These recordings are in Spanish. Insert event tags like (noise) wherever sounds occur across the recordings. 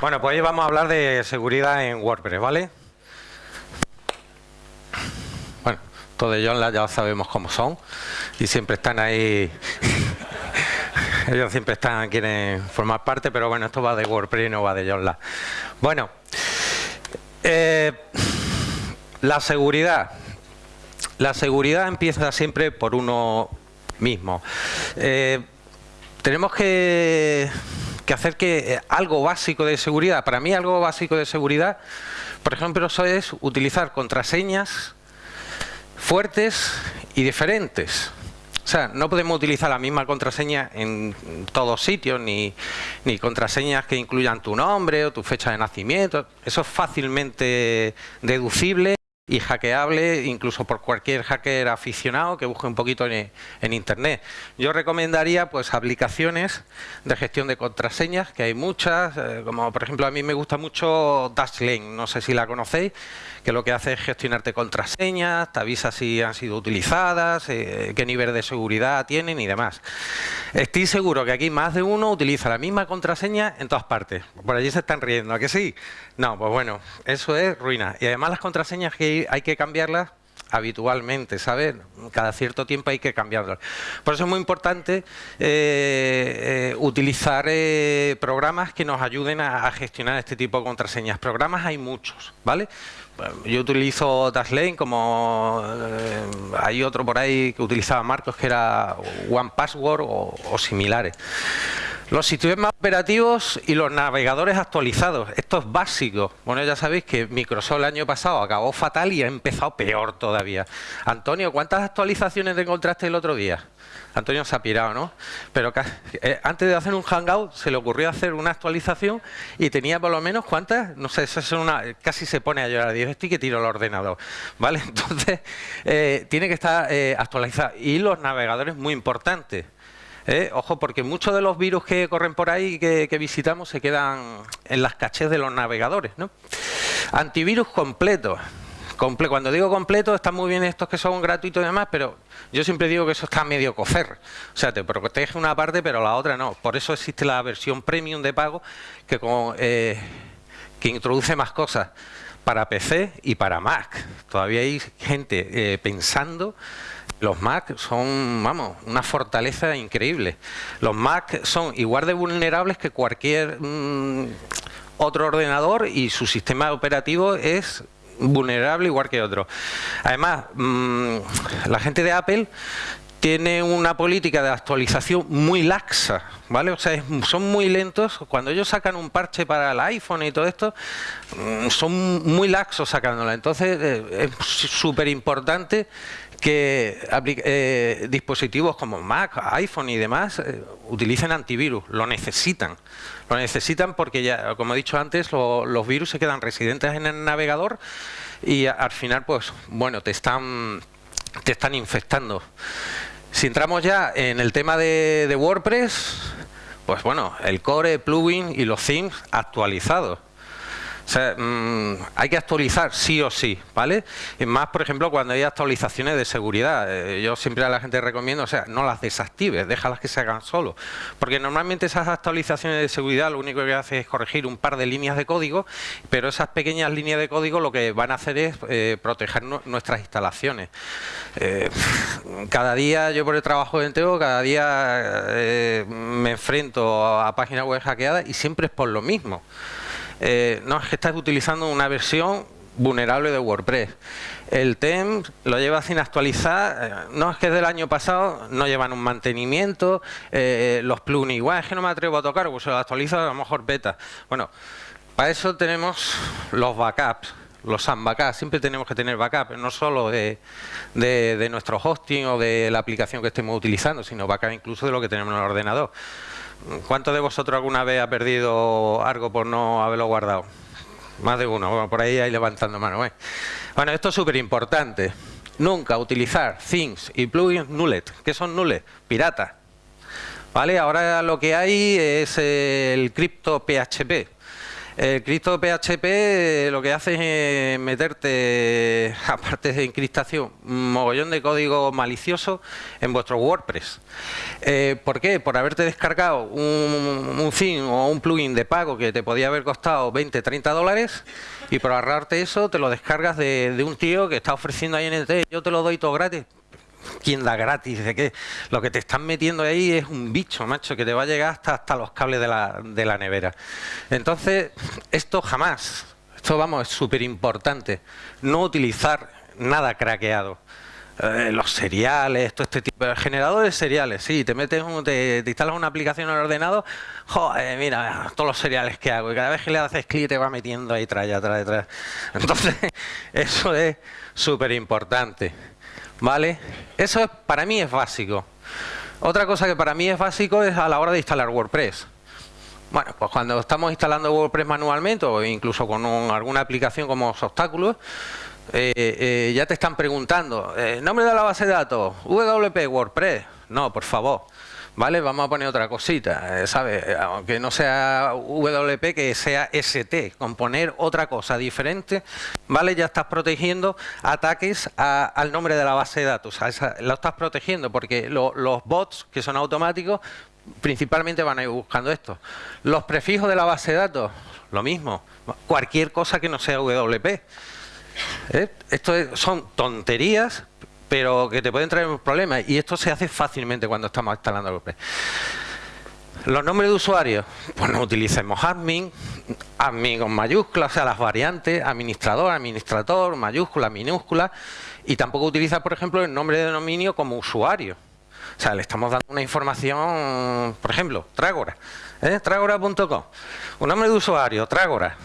Bueno, pues hoy vamos a hablar de seguridad en WordPress, ¿vale? Bueno, todo de Joomla ya sabemos cómo son y siempre están ahí... (laughs) Ellos siempre están, quieren formar parte, pero bueno, esto va de WordPress y no va de Joomla. Bueno, eh, la seguridad. La seguridad empieza siempre por uno mismo. Eh, tenemos que que hacer que eh, algo básico de seguridad, para mí algo básico de seguridad, por ejemplo, eso es utilizar contraseñas fuertes y diferentes. O sea, no podemos utilizar la misma contraseña en todos sitios, ni, ni, contraseñas que incluyan tu nombre o tu fecha de nacimiento. Eso es fácilmente deducible y hackeable incluso por cualquier hacker aficionado que busque un poquito en, internet. Yo recomendaría pues aplicaciones de gestión de contraseñas, que hay muchas, eh, como por ejemplo a mí me gusta mucho Dashlane, no sé si la conocéis, que lo que hace es gestionarte contraseñas, te avisa si han sido utilizadas, eh, qué nivel de seguridad tienen y demás. Estoy seguro que aquí más de uno utiliza la misma contraseña en todas partes. Por allí se están riendo, ¿a que sí? No, pues bueno, eso es ruina. Y además las contraseñas que hay que cambiarlas habitualmente, ¿sabes? Cada cierto tiempo hay que cambiarlas. Por eso es muy importante eh, eh, utilizar programas que nos ayuden a, gestionar este tipo de contraseñas. Programas hay muchos, ¿vale? yo utilizo Dashlane como eh, hay otro por ahí que utilizaba Marcos que era One Password o, similares. Los sistemas operativos y los navegadores actualizados. Esto es básico. Bueno, ya sabéis que Microsoft el año pasado acabó fatal y ha empezado peor todavía. Antonio, ¿cuántas actualizaciones te encontraste el otro día? Antonio se ha pirado, ¿no? Pero eh, antes de hacer un hangout se le ocurrió hacer una actualización y tenía por lo menos, ¿cuántas? No sé, eso es una, casi se pone a llorar. Dice, estoy que tiro el ordenador, ¿vale? (laughs) Entonces, eh, tiene que estar eh, actualizado. Y los navegadores, muy importantes. Ojo, porque muchos de los virus que corren por ahí que, que visitamos se quedan en las cachés de los navegadores, ¿no? Antivirus completo. Cuando digo completo, están muy bien estos que son gratuitos y demás, pero yo siempre digo que eso está medio cocer. O sea, te protege una parte, pero la otra no. Por eso existe la versión premium de pago que, eh, que introduce más cosas para PC y para Mac. Todavía hay gente eh, pensando los Mac son, vamos, una fortaleza increíble. Los Mac son igual de vulnerables que cualquier mm, otro ordenador y su sistema operativo es vulnerable igual que otro. Además, mm, la gente de Apple tiene una política de actualización muy laxa, ¿vale? O sea, son muy lentos. Cuando ellos sacan un parche para el iPhone y todo esto, mm, son muy laxos sacándola. Entonces, eh, es súper importante que eh, dispositivos como Mac, iPhone y demás eh, utilicen antivirus, lo necesitan. Lo necesitan porque ya, como he dicho antes, los virus se quedan residentes en el navegador y al final, pues, bueno, te están, te están infectando. Si entramos ya en el tema de, de WordPress, pues bueno, el core, plugin y los themes actualizados. O sea, mm, hay que actualizar sí o sí, ¿vale? Y más, por ejemplo, cuando hay actualizaciones de seguridad. Eh, yo siempre a la gente recomiendo, o sea, no las desactives, déjalas que se hagan solo. Porque normalmente esas actualizaciones de seguridad lo único que hace es corregir un par de líneas de código, pero esas pequeñas líneas de código lo que van a hacer es eh, proteger nuestras instalaciones. Eh, cada día, yo por el trabajo de Enteo, cada día me enfrento a páginas web hackeadas y siempre es por lo mismo. Eh, no, es que estás utilizando una versión vulnerable de WordPress. El TEM lo lleva sin actualizar, eh, no es que es del año pasado, no llevan un mantenimiento, eh, los plugins igual, es que no me atrevo a tocar, pues se lo actualizo a lo mejor beta. Bueno, para eso tenemos los backups, los SAM backups, siempre tenemos que tener backup, no solo de, de, nuestro hosting o de la aplicación que estemos utilizando, sino backup incluso de lo que tenemos en el ordenador. ¿Cuántos de vosotros alguna vez ha perdido algo por no haberlo guardado? Más de uno, por ahí hay levantando mano. ¿eh? Bueno, esto es súper importante. Nunca utilizar things y plugins nullet. ¿Qué son nullet? Pirata. ¿Vale? Ahora lo que hay es el cripto PHP. El Cristo PHP eh, lo que hace es meterte, (laughs) aparte de encriptación, un mogollón de código malicioso en vuestro WordPress. Eh, ¿Por qué? Por haberte descargado un, un o un plugin de pago que te podía haber costado 20, 30 dólares y por ahorrarte eso te lo descargas de, un tío que está ofreciendo ahí en el yo te lo doy todo gratis ¿Quién da gratis? ¿De qué? Lo que te están metiendo ahí es un bicho, macho, que te va a llegar hasta, hasta los cables de la, de la nevera. Entonces, esto jamás, esto vamos, es súper importante, no utilizar nada craqueado. Eh, los seriales, todo este tipo de generadores seriales, sí, te metes te, instalas una aplicación en el ordenador, joder, mira, todos los seriales que hago, y cada vez que le haces clic te va metiendo ahí atrás, atrás, atrás. Entonces, (laughs) eso es súper importante. ¿Vale? Eso es, para mí es básico. Otra cosa que para mí es básico es a la hora de instalar WordPress. Bueno, pues cuando estamos instalando WordPress manualmente o incluso con alguna aplicación como obstáculos, eh, eh, ya te están preguntando, eh, nombre de la base de datos, WP, WordPress. No, por favor. ¿Vale? Vamos a poner otra cosita, eh, ¿sabes? Eh, aunque no sea WP, que sea ST, componer otra cosa diferente, ¿vale? Ya estás protegiendo ataques al nombre de la base de datos, lo estás protegiendo porque los bots, que son automáticos, principalmente van a ir buscando esto. Los prefijos de la base de datos, lo mismo, cualquier cosa que no sea WP. ¿Eh? Esto son tonterías, pero que te pueden traer problemas y esto se hace fácilmente cuando estamos instalando WordPress. Los nombres de usuarios, pues no utilicemos admin, admin con mayúsculas, o sea, las variantes, administrador, administrador, mayúscula, minúscula, y tampoco utiliza, por ejemplo, el nombre de dominio como usuario. O sea, le estamos dando una información, por ejemplo, Trágora, ¿eh? Trágora.com, un nombre de usuario, Trágora,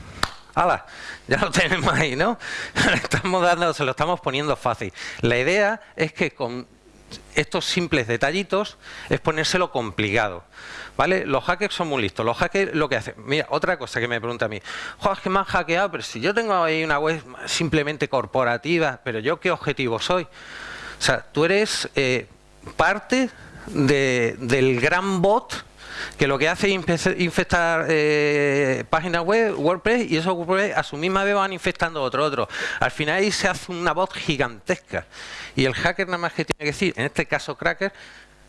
¡Hala! Ya lo tenemos ahí, ¿no? (laughs) estamos dando, se lo estamos poniendo fácil. La idea es que con estos simples detallitos es ponérselo complicado. ¿Vale? Los hackers son muy listos. Los hackers lo que hacen... Mira, otra cosa que me pregunta a mí. Joder, es que me han hackeado, pero si yo tengo ahí una web simplemente corporativa, pero yo qué objetivo soy. O sea, tú eres eh, parte del gran bot que lo que hace es infectar eh, páginas web, WordPress, y esos WordPress a su misma vez van infectando otro, otro. Al final ahí se hace una voz gigantesca. Y el hacker nada más que tiene que decir, en este caso cracker,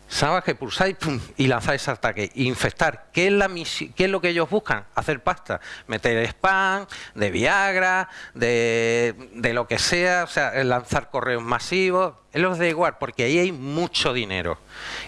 Sabes que pulsáis y lanzáis ataque. Infectar. ¿Qué es, la ¿Qué es lo que ellos buscan? Hacer pasta. Meter spam, de Viagra, de, de lo que sea. O sea, lanzar correos masivos. Los da igual, porque ahí hay mucho dinero.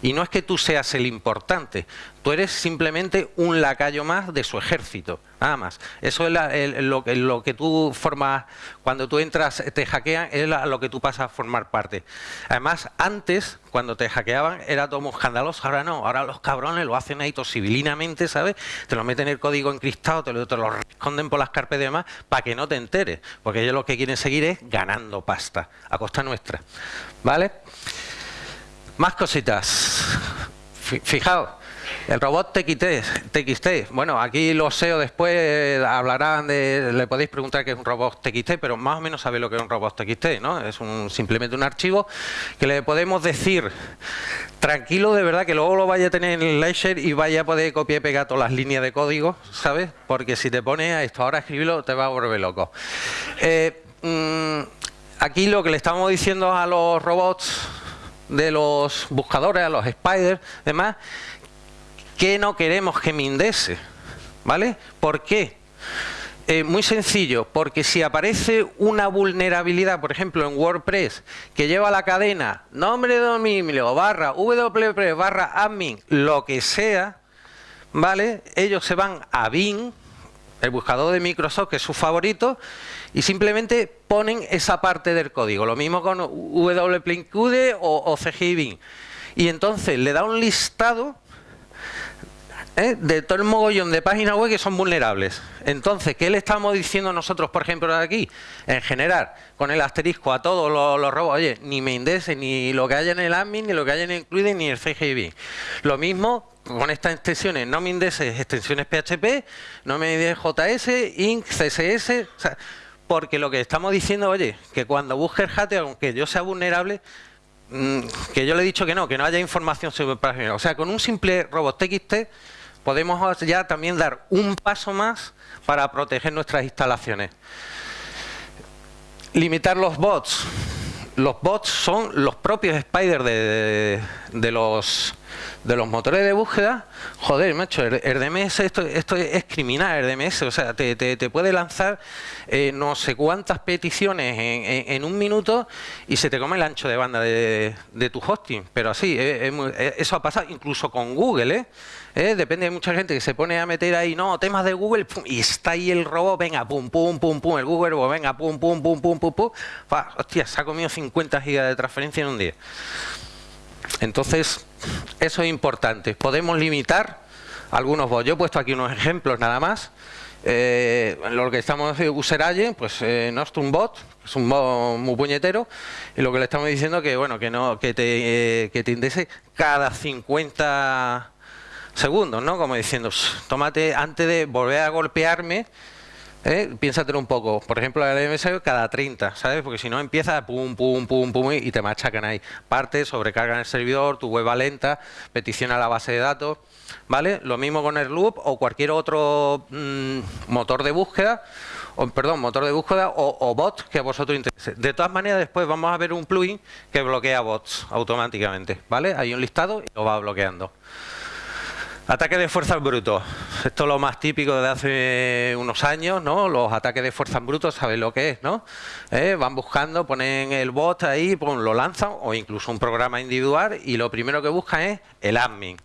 Y no es que tú seas el importante. Tú eres simplemente un lacayo más de su ejército. Nada más. Eso es lo, que tú formas, cuando tú entras, te hackean, es lo que tú pasas a formar parte. Además, antes, cuando te hackeaban, era todo muy escandaloso, ahora no, ahora los cabrones lo hacen ahí civilinamente, ¿sabes? Te lo meten en el código encriptado, te lo, te lo esconden por las carpes y demás, para que no te enteres, porque ellos lo que quieren seguir es ganando pasta, a costa nuestra. ¿Vale? Más cositas. Fijaos, el robot TXT, bueno, aquí los SEO después hablarán de, le podéis preguntar qué es un robot TXT, pero más o menos sabéis lo que es un robot TXT, ¿no? Es un, simplemente un archivo que le podemos decir, tranquilo de verdad que luego lo vaya a tener en el Ledger y vaya a poder copiar y pegar todas las líneas de código, ¿sabes? Porque si te pones a esto ahora escribirlo te va a volver loco. Eh, mm, aquí lo que le estamos diciendo a los robots de los buscadores, a los spiders, demás, que no queremos que mindese? ¿Vale? ¿Por qué? Eh, muy sencillo, porque si aparece una vulnerabilidad, por ejemplo en WordPress, que lleva la cadena nombre de dominio barra wp barra admin, lo que sea, ¿vale? Ellos se van a Bing, el buscador de Microsoft, que es su favorito, y simplemente ponen esa parte del código. Lo mismo con wp o, o Bing. Y entonces le da un listado ¿eh? de todo el mogollón de páginas web que son vulnerables. Entonces, ¿qué le estamos diciendo nosotros, por ejemplo, aquí? En general, con el asterisco a todos los, robos, oye, ni me indese, ni lo que haya en el admin, ni lo que haya en el include, ni el CGB. Lo mismo con estas extensiones, no me indeses extensiones PHP, no me JS, INC, CSS, porque lo que estamos diciendo, oye, que cuando busque el hate, aunque yo sea vulnerable, mm, que yo le he dicho que no, que no haya información sobre el O sea, con un simple robot TXT podemos ya también dar un paso más para proteger nuestras instalaciones. Limitar los bots. Los bots son los propios spiders de los de los motores de búsqueda, joder, macho, el, DMS, esto, esto es criminal, el DMS, o sea, te, te, puede lanzar eh, no sé cuántas peticiones en, un minuto y se te come el ancho de banda de, tu hosting, pero así, eh, eh, eso ha pasado incluso con Google, ¿eh? Depende de mucha gente que se pone a meter ahí, no, temas de Google, y está ahí el robot, venga, pum, pum, pum, pum, el Google, pues venga, pum, pum, pum, pum, pum, pum, hostia, se ha comido 50 gigas de transferencia en un día. Entonces, eso es importante. Podemos limitar algunos bots. Yo he puesto aquí unos ejemplos nada más. Eh, lo que estamos Useraye, pues eh, Nostrum Bot, es un bot muy puñetero, y lo que le estamos diciendo que bueno, que no, que te, eh, que te indese cada 50 segundos, ¿no? Como diciendo, tómate antes de volver a golpearme, ¿Eh? Piénsatelo un poco. Por ejemplo, la DMS cada 30, ¿sabes? Porque si no empieza pum, pum, pum, pum y te machacan ahí. Parte, sobrecargan el servidor, tu web va lenta, petición a la base de datos, ¿vale? Lo mismo con el loop o cualquier otro mm, motor de búsqueda, o, perdón, motor de búsqueda o, bot que a vosotros interese. De todas maneras, después vamos a ver un plugin que bloquea bots automáticamente, ¿vale? Hay un listado y lo va bloqueando. Ataque de fuerzas brutos. Esto es lo más típico de hace unos años, ¿no? Los ataques de fuerzas brutos, ¿sabéis lo que es, no? ¿Eh? Van buscando, ponen el bot ahí, lo lanzan, o incluso un programa individual, y lo primero que buscan es el admin.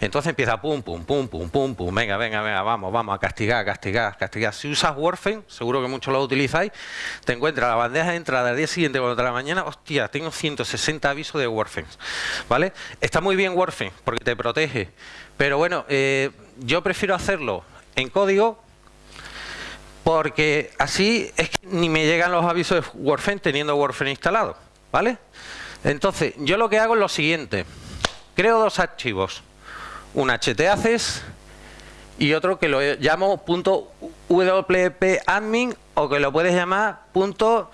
Entonces empieza pum, pum, pum, pum, pum, pum, venga, venga, venga, vamos, vamos a castigar, castigar, castigar. Si usas Warframe, seguro que muchos lo utilizáis, te encuentras la bandeja de entrada al día siguiente cuando la mañana, hostia, tengo 160 avisos de Warframe, ¿vale? Está muy bien Warframe porque te protege, pero bueno, eh, yo prefiero hacerlo en código porque así es que ni me llegan los avisos de Warframe teniendo Warframe instalado, ¿vale? Entonces, yo lo que hago es lo siguiente. Creo dos archivos. Un htaccess y otro que lo llamo .wp-admin o que lo puedes llamar punto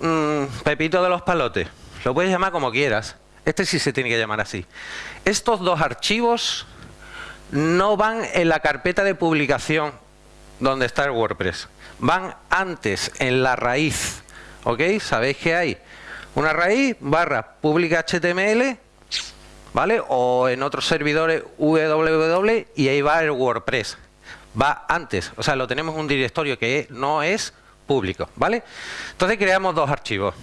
mm, pepito de los palotes. Lo puedes llamar como quieras. Este sí se tiene que llamar así. Estos dos archivos no van en la carpeta de publicación donde está el WordPress. Van antes, en la raíz. ¿Ok? Sabéis que hay una raíz barra publica HTML, ¿vale? O en otros servidores www y ahí va el WordPress. Va antes, o sea, lo tenemos en un directorio que no es público, ¿vale? Entonces creamos dos archivos.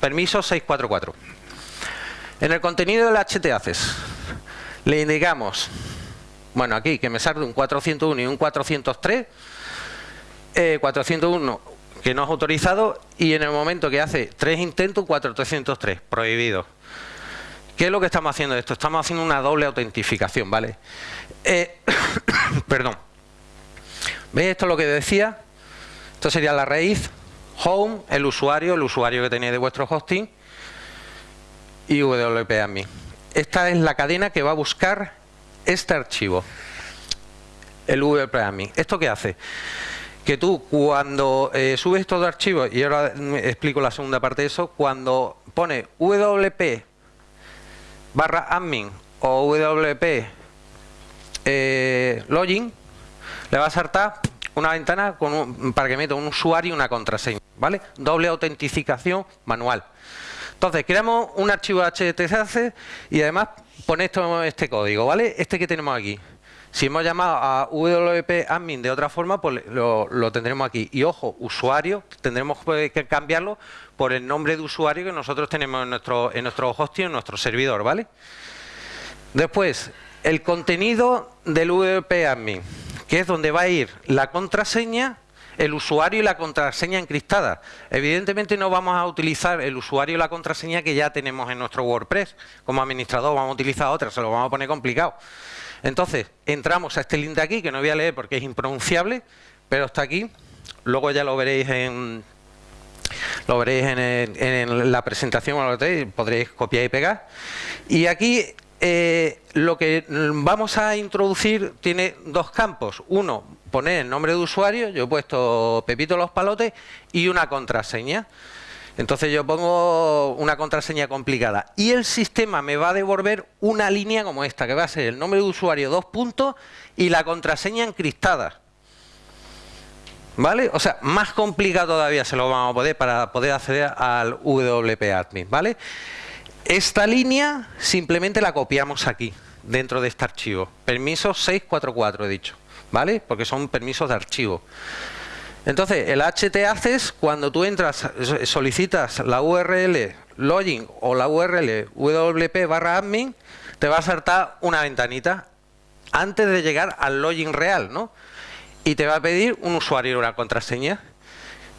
Permiso 644. En el contenido del htaccess le indicamos, bueno, aquí que me salga un 401 y un 403, 401 eh, que no es autorizado y en el momento que hace tres intentos, 403, prohibido. ¿Qué es lo que estamos haciendo esto? Estamos haciendo una doble autentificación, ¿vale? Eh, (coughs) perdón. ¿Veis esto es lo que decía? Esto sería la raíz, home, el usuario, el usuario que tenéis de vuestro hosting y WP admin esta es la cadena que va a buscar este archivo, el WP ¿Esto qué hace? Que tú cuando eh, subes estos archivos, y ahora explico la segunda parte de eso, cuando pone WP barra admin o WP eh, login, le va a saltar una ventana con para que meta un usuario y una contraseña, ¿vale? Doble autentificación manual. Entonces, creamos un archivo HTTP y además pone esto, este código, ¿vale? Este que tenemos aquí. Si hemos llamado a WP admin de otra forma, pues lo, tendremos aquí. Y ojo, usuario, tendremos que cambiarlo por el nombre de usuario que nosotros tenemos en nuestro, en nuestro hosting, en nuestro servidor, ¿vale? Después, el contenido del WP admin, que es donde va a ir la contraseña el usuario y la contraseña encriptada. Evidentemente no vamos a utilizar el usuario y la contraseña que ya tenemos en nuestro WordPress. Como administrador vamos a utilizar otra, se lo vamos a poner complicado. Entonces, entramos a este link de aquí, que no voy a leer porque es impronunciable, pero está aquí. Luego ya lo veréis en, lo veréis en, la presentación, podréis copiar y pegar. Y aquí eh, lo que vamos a introducir tiene dos campos. Uno, poner el nombre de usuario, yo he puesto Pepito Los Palotes y una contraseña. Entonces yo pongo una contraseña complicada y el sistema me va a devolver una línea como esta, que va a ser el nombre de usuario, dos puntos y la contraseña encriptada. ¿Vale? O sea, más complicado todavía se lo vamos a poder para poder acceder al WP Admin, ¿vale? Esta línea simplemente la copiamos aquí, dentro de este archivo. Permiso 644 he dicho, ¿vale? Porque son permisos de archivo. Entonces, el htaccess, cuando tú entras, solicitas la URL login o la URL wp barra admin, te va a saltar una ventanita antes de llegar al login real, ¿no? Y te va a pedir un usuario y una contraseña,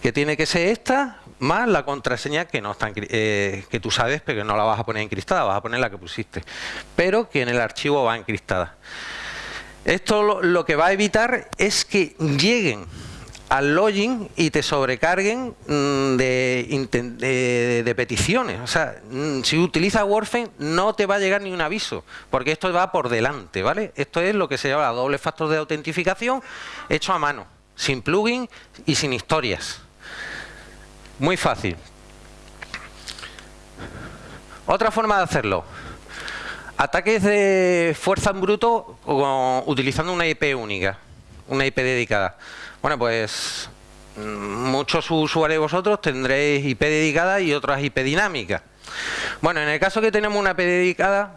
que tiene que ser esta, más la contraseña que no está eh, que tú sabes, pero que no la vas a poner encriptada, vas a poner la que pusiste, pero que en el archivo va encriptada. Esto lo que va a evitar es que lleguen al login y te sobrecarguen mm, de, peticiones. O sea, mm, si utilizas Warframe no te va a llegar ni un aviso, porque esto va por delante, ¿vale? Esto es lo que se llama doble factor de autentificación hecho a mano, sin plugin y sin historias. Muy fácil. Otra forma de hacerlo. Ataques de fuerza en bruto utilizando una IP única, una IP dedicada. Bueno, pues mm, muchos usuarios vosotros tendréis IP dedicada y otras IP dinámicas. Bueno, en el caso que tenemos una IP dedicada,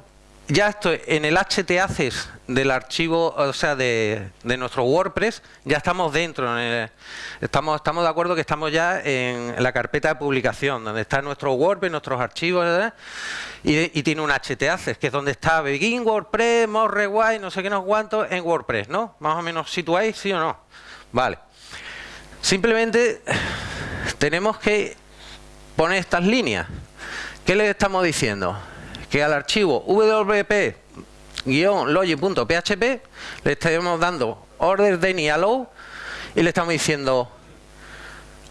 ya esto en el htaccess del archivo, o sea, de, nuestro WordPress, ya estamos dentro. estamos, estamos de acuerdo que estamos ya en la carpeta de publicación, donde está nuestro WordPress, nuestros archivos, y, tiene un htaccess, que es donde está Begin WordPress, More no sé qué, no cuánto, en WordPress, ¿no? Más o menos situáis, sí o no. Vale. Simplemente tenemos que poner estas líneas. ¿Qué le estamos diciendo? Que al archivo wp-logic.php le estamos dando order de ni allow y le estamos diciendo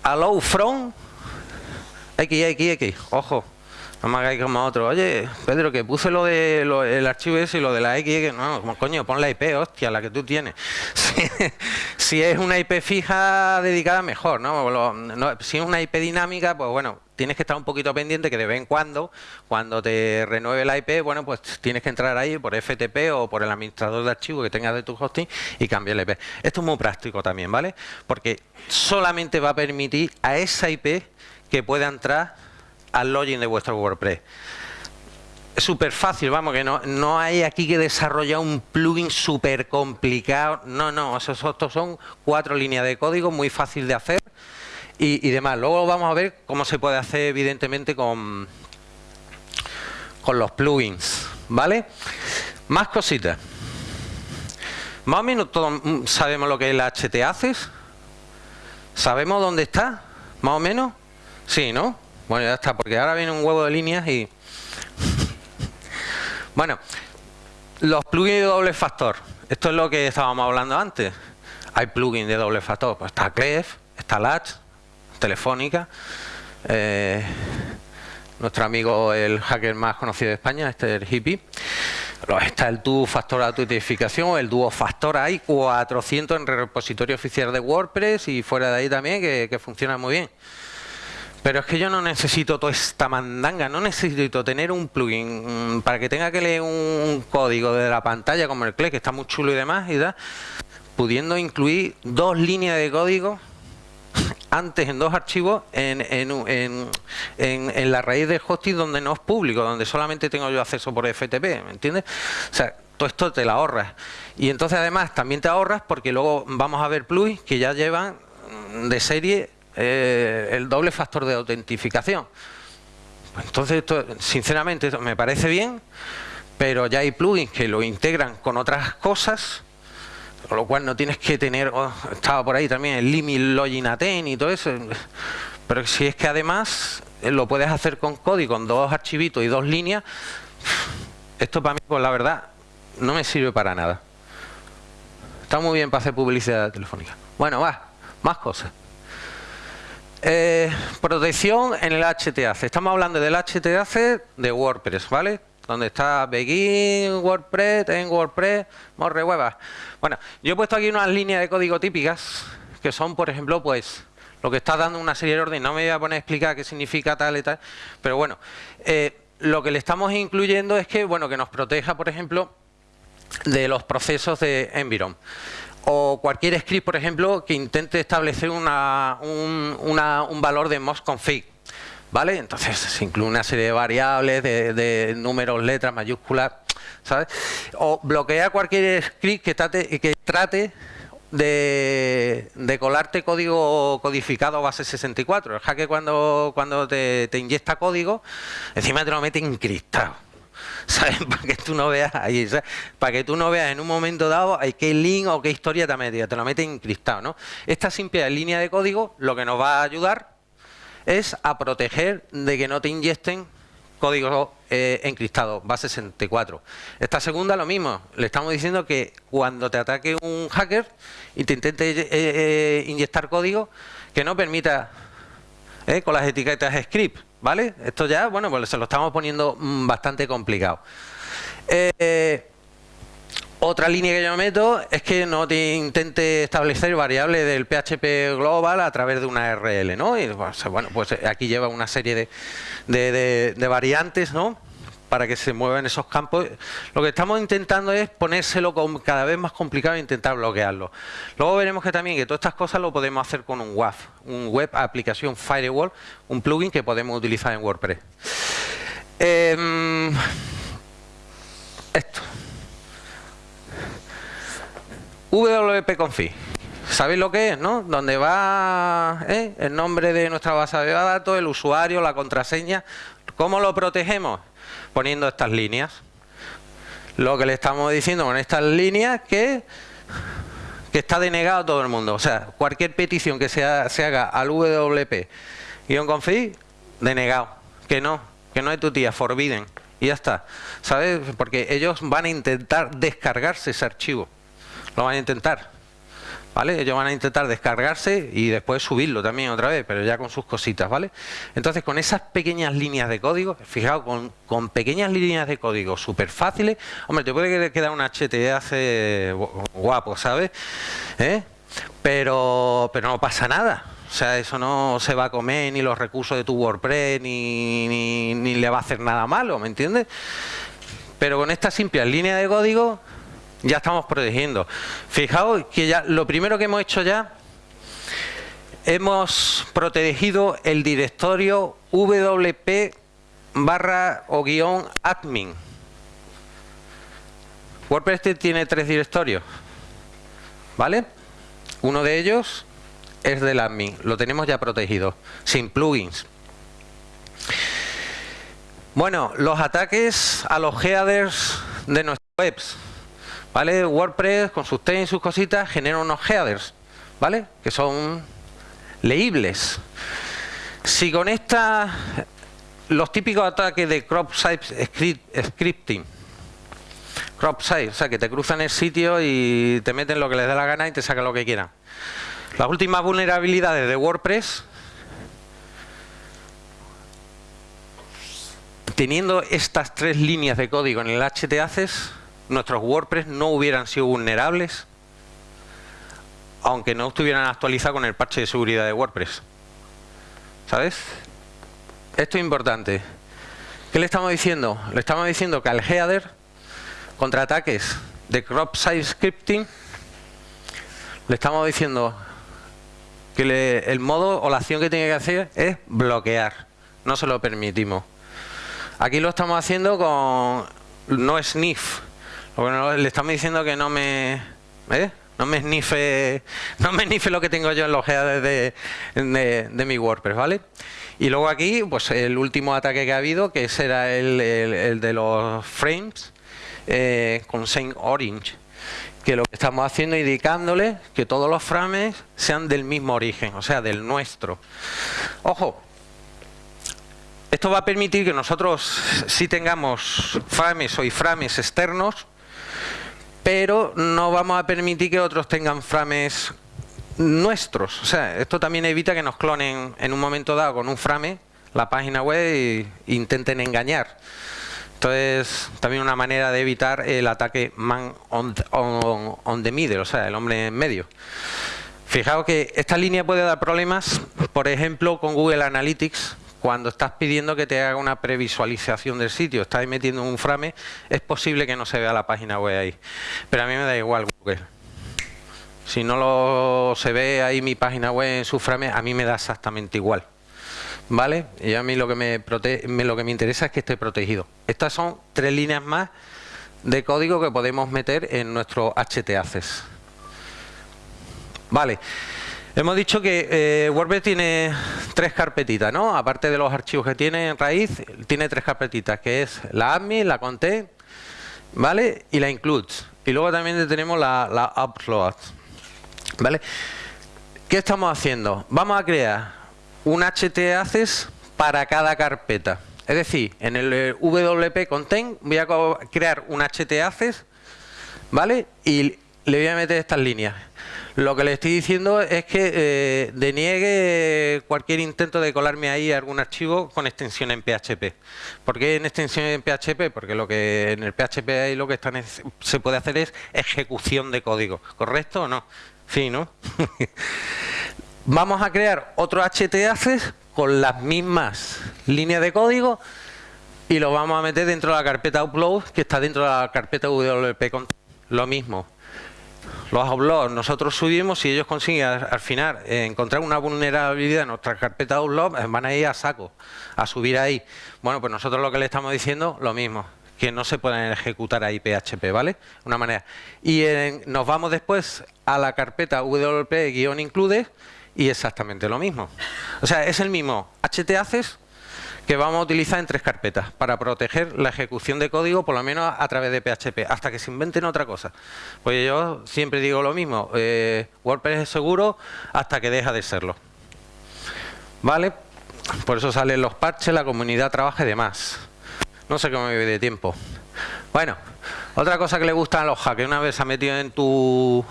allow from xxx. Ojo, no me hagáis como otro. Oye, Pedro, que puse lo de el archivo ese y lo de la X, no, como coño, pon la IP, hostia, la que tú tienes. (laughs) Si, es una IP fija dedicada, mejor, ¿no? Si es una IP dinámica, pues bueno, tienes que estar un poquito pendiente que de vez en cuando, cuando te renueve la IP, bueno, pues tienes que entrar ahí por FTP o por el administrador de archivos que tengas de tu hosting y cambiar la IP. Esto es muy práctico también, ¿vale? Porque solamente va a permitir a esa IP que pueda entrar al login de vuestro WordPress. Es súper fácil, vamos, que no, no hay aquí que desarrollar un plugin súper complicado. No, no, esos, estos son cuatro líneas de código muy fácil de hacer y, demás. Luego vamos a ver cómo se puede hacer, evidentemente, con, con los plugins, ¿vale? Más cositas. Más o menos todos sabemos lo que es el htaccess. ¿Sabemos dónde está? ¿Más o menos? Sí, ¿no? Bueno, ya está, porque ahora viene un huevo de líneas y... bueno, los plugins de doble factor. Esto es lo que estábamos hablando antes. Hay plugins de doble factor. Pues está Clef, está Latch, Telefónica. Eh, nuestro amigo, el hacker más conocido de España, este es el hippie. Está el Duo Factor autentificación, el Duo Factor. Hay 400 en el repositorio oficial de WordPress y fuera de ahí también que, que funciona muy bien. Pero es que yo no necesito toda esta mandanga, no necesito tener un plugin para que tenga que leer un código de la pantalla como el CLE, que está muy chulo y demás, y da, pudiendo incluir dos líneas de código antes en dos archivos en, en, en, la raíz del hosting donde no es público, donde solamente tengo yo acceso por FTP, ¿me entiendes? O sea, todo esto te la ahorras. Y entonces además también te ahorras porque luego vamos a ver plugins que ya llevan de serie eh, el doble factor de autentificación. Entonces, esto, sinceramente, esto me parece bien, pero ya hay plugins que lo integran con otras cosas, con lo cual no tienes que tener, oh, estaba por ahí también el limit login aten y todo eso, pero si es que además eh, lo puedes hacer con código, con dos archivitos y dos líneas, esto para mí, pues la verdad, no me sirve para nada. Está muy bien para hacer publicidad telefónica. Bueno, va, más cosas. Eh, protección en el HTAC. Estamos hablando del HTAC de WordPress, ¿vale? Donde está Begin, WordPress, en WordPress, Morre Bueno, yo he puesto aquí unas líneas de código típicas que son, por ejemplo, pues lo que está dando una serie de órdenes. No me voy a poner a explicar qué significa tal y tal, pero bueno, eh, lo que le estamos incluyendo es que, bueno, que nos proteja, por ejemplo, de los procesos de Environ. O cualquier script, por ejemplo, que intente establecer una, un, valor de mosconfig. ¿Vale? Entonces se incluye una serie de variables, de, números, letras, mayúsculas, ¿sabes? O bloquea cualquier script que trate, que trate de, colarte código codificado base 64. El hacker cuando, cuando te, te inyecta código, encima te lo mete encriptado. (laughs) Para que tú no veas ahí, Para que tú no veas en un momento dado qué link o qué historia te ha metido, te lo mete encriptado, ¿no? Esta simple línea de código lo que nos va a ayudar es a proteger de que no te inyecten código eh, encriptado, base 64. Esta segunda lo mismo, le estamos diciendo que cuando te ataque un hacker y te intente eh, eh, inyectar código, que no permita con las etiquetas script, ¿Vale? Esto ya, bueno, pues se lo estamos poniendo mm, bastante complicado. Eh, otra línea que yo meto es que no te intente establecer variables del PHP global a través de una RL, ¿no? Y pues, bueno, pues aquí lleva una serie de, de variantes, ¿no? Para que se muevan esos campos. Lo que estamos intentando es ponérselo cada vez más complicado e intentar bloquearlo. Luego veremos que también que todas estas cosas lo podemos hacer con un WAF, un Web Application Firewall, un plugin que podemos utilizar en WordPress. Em, esto. WP Config. ¿Sabéis lo que es, no? Donde va eh, el nombre de nuestra base de datos, el usuario, la contraseña. ¿Cómo lo protegemos? Poniendo estas líneas. Lo que le estamos diciendo con estas líneas que, que está denegado todo el mundo. O sea, cualquier petición que se, se haga al WP-config, denegado. Que no, que no es tu tía, forbidden. Y ya está. ¿Sabes? Porque ellos van a intentar descargarse ese archivo. Lo van a intentar. ¿Vale? Ellos van a intentar descargarse y después subirlo también otra vez, pero ya con sus cositas, ¿vale? Entonces, con esas pequeñas líneas de código, fijaos, con, pequeñas líneas de código súper fáciles, hombre, te puede quedar un HTAC guapo, ¿sabes? ¿Eh? Pero, pero no pasa nada. O sea, eso no se va a comer ni los recursos de tu WordPress, ni, ni, ni le va a hacer nada malo, ¿me entiendes? Pero con estas simples líneas de código ya estamos protegiendo. Fijaos que ya lo primero que hemos hecho ya, hemos protegido el directorio wp barra o guion admin. WordPress tiene tres directorios, ¿vale? Uno de ellos es del admin, lo tenemos ya protegido, sin plugins. Bueno, los ataques a los headers de nuestras webs. ¿Vale? WordPress con sus temas y sus cositas genera unos headers, ¿vale? Que son leíbles. Si con esta los típicos ataques de crop size scripting, crop size, o sea que te cruzan el sitio y te meten lo que les dé la gana y te sacan lo que quieran. Las últimas vulnerabilidades de WordPress teniendo estas tres líneas de código en el htaccess nuestros WordPress no hubieran sido vulnerables aunque no estuvieran actualizados con el parche de seguridad de WordPress. ¿Sabes? Esto es importante. ¿Qué le estamos diciendo? Le estamos diciendo que al header, contra ataques de crop size scripting, le estamos diciendo que el modo o la acción que tiene que hacer es bloquear. No se lo permitimos. Aquí lo estamos haciendo con no sniff, bueno, le estamos diciendo que no me... ¿eh? No me snife, no me snife lo que tengo yo en los headers de, mi WordPress, ¿vale? Y luego aquí, pues el último ataque que ha habido, que será el, el, de los frames eh, con Saint Orange, que lo que estamos haciendo es indicándole que todos los frames sean del mismo origen, o sea, del nuestro. Ojo, esto va a permitir que nosotros sí tengamos frames o iframes externos, pero no vamos a permitir que otros tengan frames nuestros. O sea, esto también evita que nos clonen en un momento dado con un frame la página web e intenten engañar. Entonces, también una manera de evitar el ataque man on, the middle, o sea, el hombre en medio. Fijaos que esta línea puede dar problemas, por ejemplo, con Google Analytics, cuando estás pidiendo que te haga una previsualización del sitio, estás metiendo un frame, es posible que no se vea la página web ahí. Pero a mí me da igual Google. Si no lo, se ve ahí mi página web en su frame, a mí me da exactamente igual. ¿Vale? Y a mí lo que me, lo que me interesa es que esté protegido. Estas son tres líneas más de código que podemos meter en nuestro htaccess. Vale. Hemos dicho que eh, WordPress tiene tres carpetitas, ¿no? Aparte de los archivos que tiene en raíz, tiene tres carpetitas, que es la admin, la content, ¿vale? Y la includes. Y luego también tenemos la, la upload, ¿vale? ¿Qué estamos haciendo? Vamos a crear un htaccess para cada carpeta. Es decir, en el WP Content voy a crear un htaccess, ¿vale? Y le voy a meter estas líneas. Lo que le estoy diciendo es que eh, deniegue cualquier intento de colarme ahí algún archivo con extensión en PHP. ¿Por qué en extensión en PHP? Porque lo que en el PHP ahí lo que se puede hacer es ejecución de código. ¿Correcto o no? Sí, ¿no? (laughs) Vamos a crear otro htaccess con las mismas líneas de código y lo vamos a meter dentro de la carpeta upload que está dentro de la carpeta wp Lo mismo los uploads nosotros subimos y ellos consiguen al, final eh, encontrar una vulnerabilidad en nuestra carpeta de eh, van a ir a saco, a subir ahí. Bueno, pues nosotros lo que le estamos diciendo, lo mismo, que no se pueden ejecutar ahí PHP, ¿vale? Una manera. Y nos vamos después a la carpeta wp-include y exactamente lo mismo. O sea, es el mismo htaccess que vamos a utilizar en tres carpetas para proteger la ejecución de código, por lo menos a través de PHP, hasta que se inventen otra cosa. Pues yo siempre digo lo mismo, eh, WordPress es seguro hasta que deja de serlo. ¿Vale? Por eso salen los parches, la comunidad trabaja y demás. No sé cómo me vive de tiempo. Bueno, otra cosa que le gusta a los hackers, una vez se ha metido en tu,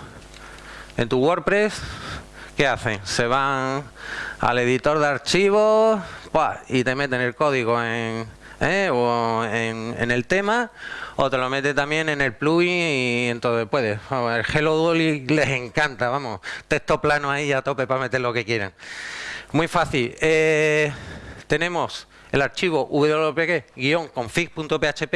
en tu WordPress, ¿qué hacen? Se van al editor de archivos, y te meten el código en, ¿eh? o en, el tema o te lo mete también en el plugin y entonces puedes. el Hello Dolly les encanta, vamos, texto plano ahí a tope para meter lo que quieran. Muy fácil. Eh, tenemos el archivo wp-config.php,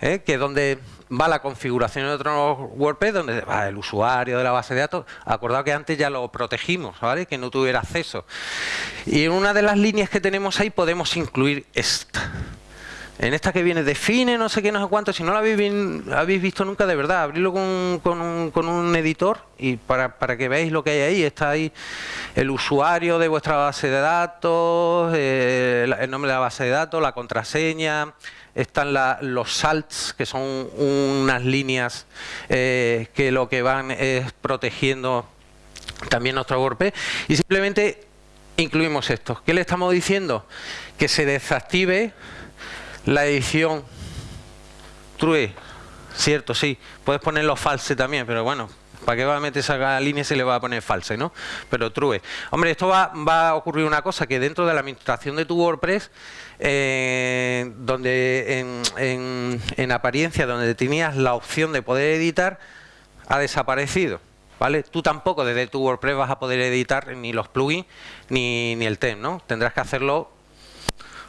¿eh? que es donde va la configuración de otro WordPress donde va el usuario de la base de datos. Acordado que antes ya lo protegimos, ¿vale? Que no tuviera acceso. Y en una de las líneas que tenemos ahí podemos incluir esta. En esta que viene define no sé qué, no sé cuánto, si no lo habéis, visto nunca de verdad, abrirlo con, un, editor y para, que veáis lo que hay ahí, está ahí el usuario de vuestra base de datos, eh, el nombre de la base de datos, la contraseña, están los salts, que son unas líneas eh, que lo que van es protegiendo también nuestro WordPress y simplemente incluimos esto. ¿Qué le estamos diciendo? Que se desactive la edición true, cierto, sí, puedes ponerlo false también, pero bueno, ¿Para qué va a meter esa línea si le va a poner false, no? Pero true. Hombre, esto va, a ocurrir una cosa, que dentro de la administración de tu WordPress, eh, donde en, apariencia, donde tenías la opción de poder editar, ha desaparecido. ¿Vale? Tú tampoco desde tu WordPress vas a poder editar ni los plugins ni, ni el theme, ¿no? Tendrás que hacerlo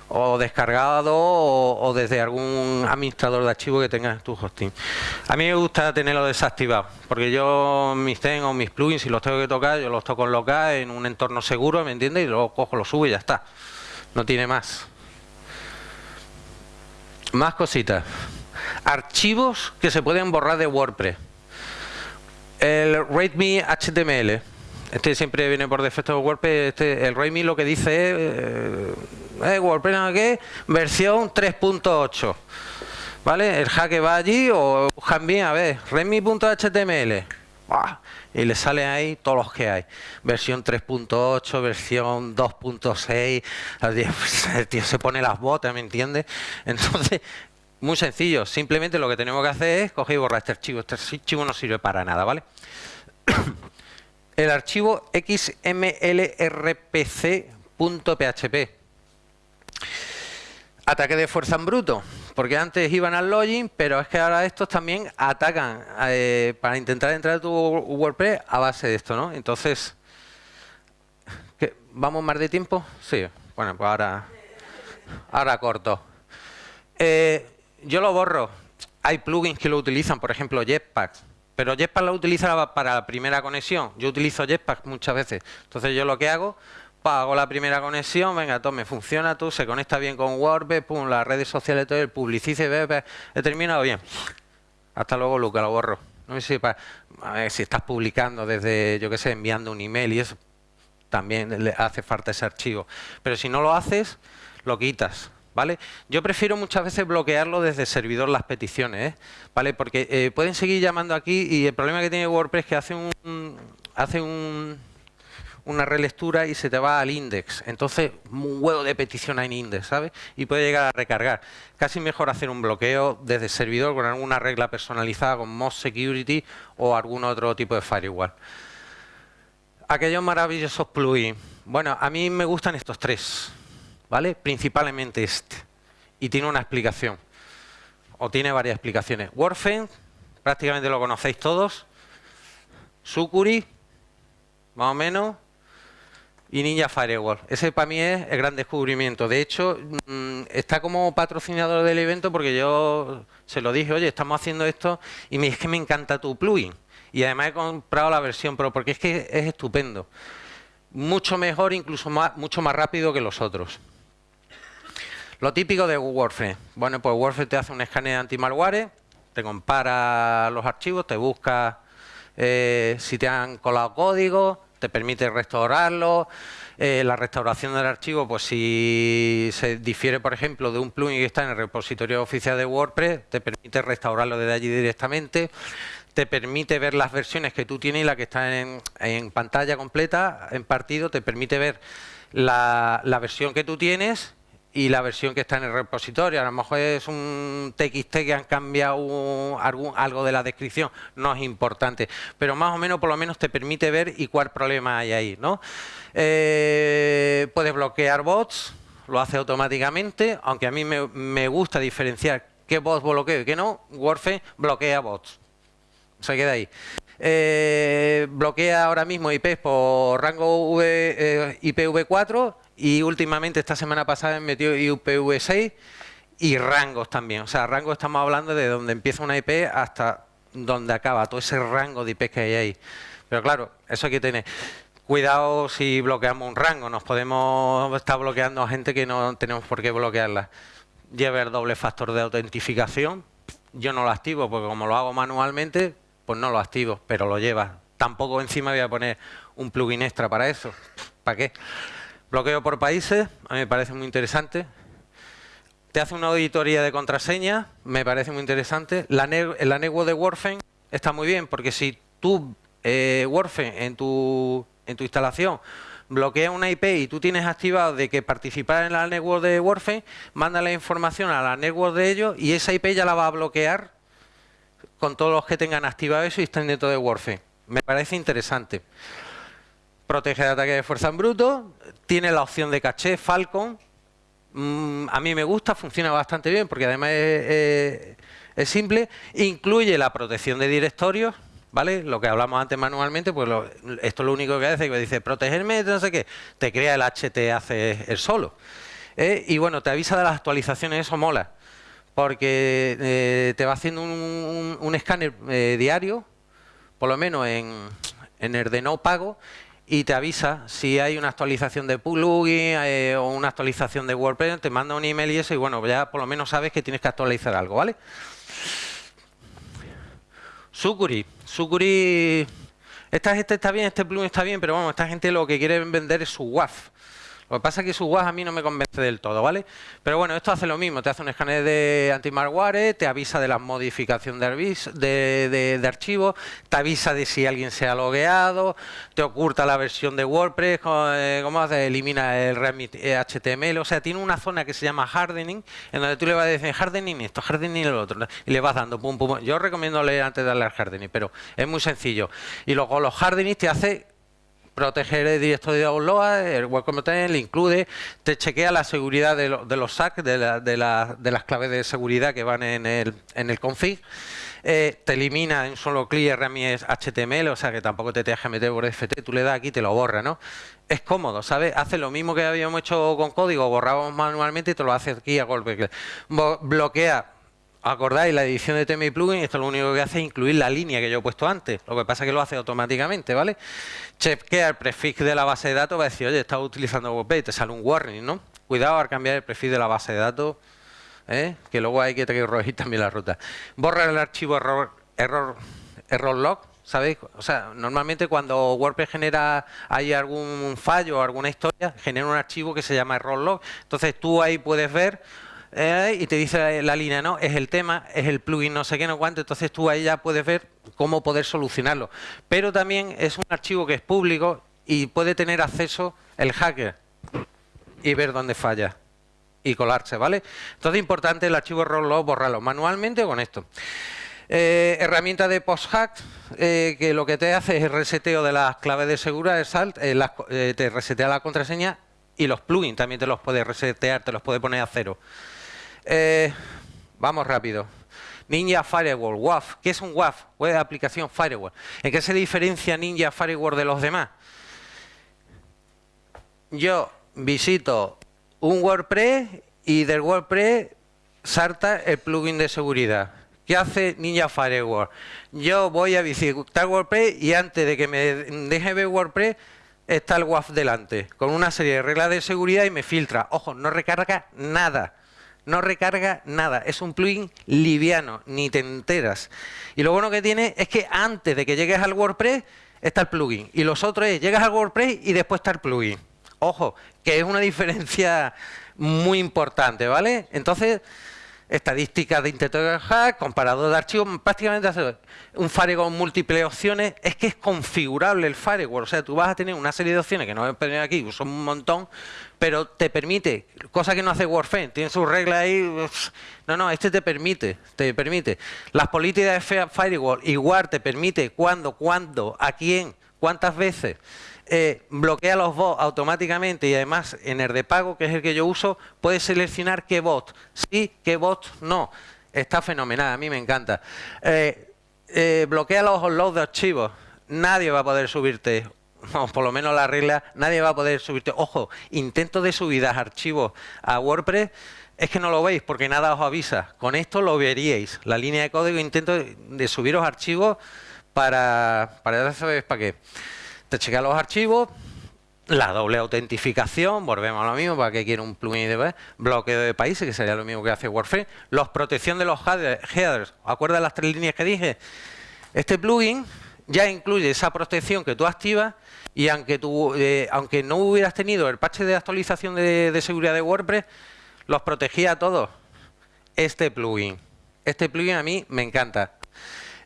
o descargado o, desde algún administrador de archivos que tengas en tu hosting. A mí me gusta tenerlo desactivado, porque yo mis ten o mis plugins, si los tengo que tocar, yo los toco en local, en un entorno seguro, ¿me entiendes? Y luego cojo, lo subo y ya está. No tiene más. Más cositas. Archivos que se pueden borrar de WordPress. El RateMe HTML. Este siempre viene por defecto de WordPress. Este, el RateMe lo que dice es... Eh, eh, WordPress ¿qué? versión 3.8 ¿vale? el hack va allí o buscan bien a ver remi.html y le salen ahí todos los que hay versión 3.8 versión 2.6 (laughs) el tío se pone las botas ¿me entiendes? (laughs) entonces muy sencillo simplemente lo que tenemos que hacer es coger y borrar este archivo este archivo no sirve para nada ¿vale? (coughs) el archivo xmlrpc.php Ataque de fuerza en bruto. Porque antes iban al login, pero es que ahora estos también atacan eh, para intentar entrar a tu WordPress a base de esto, ¿no? Entonces, ¿vamos más de tiempo? Sí. Bueno, pues ahora, ahora corto. Eh, yo lo borro. Hay plugins que lo utilizan, por ejemplo, Jetpack. Pero Jetpack lo utiliza para la primera conexión. Yo utilizo Jetpack muchas veces. Entonces yo lo que hago, hago la primera conexión, venga, tome, funciona tú, se conecta bien con WordPress, pum, las redes sociales, todo, el publicice, ve, he terminado bien. Hasta luego, Luca, lo borro. No sé si, para, a ver, si estás publicando desde, yo qué sé, enviando un email y eso, también le hace falta ese archivo. Pero si no lo haces, lo quitas. ¿Vale? Yo prefiero muchas veces bloquearlo desde el servidor las peticiones, ¿eh? ¿vale? Porque eh, pueden seguir llamando aquí y el problema que tiene WordPress es que hace un, hace un, una relectura y se te va al index. Entonces, un huevo de petición en index, ¿sabes? Y puede llegar a recargar. Casi mejor hacer un bloqueo desde el servidor con alguna regla personalizada con Most Security o algún otro tipo de firewall. Aquellos maravillosos plugins. Bueno, a mí me gustan estos tres. ¿vale? Principalmente este. Y tiene una explicación. O tiene varias explicaciones. Warframe, prácticamente lo conocéis todos. Sukuri, más o menos. Y Ninja Firewall. Ese para mí es el gran descubrimiento. De hecho, mm, está como patrocinador del evento porque yo se lo dije, oye, estamos haciendo esto y me es que me encanta tu plugin. Y además he comprado la versión Pro porque es que es estupendo. Mucho mejor, incluso mucho más rápido que los otros. Lo típico de Warframe. Bueno, pues Warframe te hace un escáner anti-malware, te compara los archivos, te busca eh, si te han colado código, te permite restaurarlo. Eh, la restauración del archivo, pues si se difiere, por ejemplo, de un plugin que está en el repositorio oficial de WordPress, te permite restaurarlo desde allí directamente. Te permite ver las versiones que tú tienes y la que está en, pantalla completa, en partido, te permite ver la, la, versión que tú tienes y la versión que está en el repositorio. A lo mejor es un TXT que han cambiado algo de la descripción, no es importante, pero más o menos por lo menos te permite ver y cuál problema hay ahí. ¿no? Eh, puedes bloquear bots, lo hace automáticamente, aunque a mí me, gusta diferenciar qué bots bloqueo y qué no, Warfe bloquea bots. Se queda ahí. Eh, bloquea ahora mismo IPs por rango v, eh, IPv4 y últimamente, esta semana pasada, metió IPv6 y rangos también. O sea, rangos estamos hablando de donde empieza una IP hasta donde acaba, todo ese rango de IP que hay ahí. Pero claro, eso hay que tener. Cuidado si bloqueamos un rango, nos podemos estar bloqueando a gente que no tenemos por qué bloquearla. Lleva el doble factor de autentificación. Yo no lo activo porque como lo hago manualmente, pues no lo activo, pero lo lleva. Tampoco encima voy a poner un plugin extra para eso. ¿Para qué? Bloqueo por países, a mí me parece muy interesante. Te hace una auditoría de contraseña, me parece muy interesante. La, la network de Warframe está muy bien, porque si tú, eh, en tu, en tu instalación, bloquea una IP y tú tienes activado de que participar en la network de Warframe, manda la información a la network de ellos y esa IP ya la va a bloquear con todos los que tengan activado eso y estén dentro de Warframe. Me parece interesante protege de ataque de fuerza en bruto, tiene la opción de caché Falcon, mm, a mí me gusta, funciona bastante bien porque además es, simple, incluye la protección de directorios, ¿vale? Lo que hablamos antes manualmente, pues esto es lo único que hace, que dice protegerme, no sé qué, te crea el HT hace el solo. ¿eh? Y bueno, te avisa de las actualizaciones, eso mola, porque eh, te va haciendo un, escáner eh, diario, por lo menos en, en el de no pago, y te avisa si hay una actualización de plugin eh, o una actualización de WordPress, te manda un email y eso, y bueno, ya por lo menos sabes que tienes que actualizar algo, ¿vale? Sukuri. Sukuri... Esta gente está bien, este plugin está bien, pero bueno, esta gente lo que quiere vender es su WAF. Lo que pasa es que su WAS a mí no me convence del todo, ¿vale? Pero bueno, esto hace lo mismo, te hace un escáner de anti-malware, te avisa de la modificación de, de, archivos, te avisa de si alguien se ha logueado, te oculta la versión de WordPress, eh, ¿cómo hace? Elimina el remit HTML, o sea, tiene una zona que se llama hardening, en donde tú le vas a decir hardening esto, hardening el otro, y le vas dando pum, pum. Yo recomiendo leer antes de darle al hardening, pero es muy sencillo. Y luego los hardening te hace proteger el directorio de download, el web container, le incluye, te chequea la seguridad de, los SAC, de, las claves de seguridad que van en el, en el config, eh, te elimina en solo clic herramientas HTML, o sea que tampoco te tengas que meter por FT, tú le das aquí y te lo borra, ¿no? Es cómodo, ¿sabes? Hace lo mismo que habíamos hecho con código, borrábamos manualmente y te lo hace aquí a golpe. Bloquea acordáis la edición de tema y plugin, esto lo único que hace es incluir la línea que yo he puesto antes. Lo que pasa es que lo hace automáticamente, ¿vale? Chequea el prefix de la base de datos, va a decir, oye, estás utilizando WordPress y te sale un warning, ¿no? Cuidado al cambiar el prefix de la base de datos ¿eh? que luego hay que corregir (laughs) también la ruta. Borra el archivo error, error, error log, ¿sabéis? O sea, normalmente cuando WordPress genera hay algún fallo o alguna historia, genera un archivo que se llama error log. Entonces tú ahí puedes ver eh, y te dice la línea, no, es el tema, es el plugin, no sé qué, no cuánto. Entonces tú ahí ya puedes ver cómo poder solucionarlo. Pero también es un archivo que es público y puede tener acceso el hacker y ver dónde falla y colarse, ¿vale? Entonces es importante el archivo log borrarlo manualmente con esto. Eh, herramienta de post-hack eh, que lo que te hace es el reseteo de las claves de seguridad, SALT, te resetea la contraseña y los plugins también te los puede resetear, te los puede poner a cero. Vamos rápido. Ninja Firewall, WAF. ¿Qué es un WAF? Web de aplicación Firewall. ¿En qué se diferencia Ninja Firewall de los demás? Yo visito un WordPress y del WordPress salta el plugin de seguridad. ¿Qué hace Ninja Firewall? Yo voy a visitar WordPress y antes de que me deje ver WordPress está el WAF delante, con una serie de reglas de seguridad y me filtra. Ojo, no recarga nada. No recarga nada. Es un plugin liviano, ni te enteras. Y lo bueno que tiene es que antes de que llegues al WordPress está el plugin. Y los otros es, llegas al WordPress y después está el plugin. Ojo, que es una diferencia muy importante, ¿vale? Entonces, estadísticas de intento de hack, comparador de archivos, prácticamente hace un firewall múltiples opciones, es que es configurable el firewall, o sea, tú vas a tener una serie de opciones que no voy a poner aquí, son un montón, pero te permite, cosa que no hace Warframe, tiene sus reglas ahí, no, no, este te permite, te permite. Las políticas de firewall igual te permite cuándo, cuándo, a quién, cuántas veces, eh, bloquea los bots automáticamente y además en el de pago, que es el que yo uso, puedes seleccionar qué bot sí, qué bot no. Está fenomenal, a mí me encanta. Eh, eh, bloquea los uploads de archivos. Nadie va a poder subirte, o por lo menos la regla, nadie va a poder subirte. Ojo, intento de subida de archivos a WordPress es que no lo veis porque nada os avisa. Con esto lo veríais. La línea de código intento de subiros archivos para, para saber para qué te chequea los archivos, la doble autentificación, volvemos a lo mismo, para que quiere un plugin de bloqueo de países, que sería lo mismo que hace WordPress, los protección de los headers, ¿acuerdas las tres líneas que dije? Este plugin ya incluye esa protección que tú activas y aunque, tú, eh, aunque no hubieras tenido el parche de actualización de, de seguridad de WordPress, los protegía a todos. Este plugin. Este plugin a mí me encanta.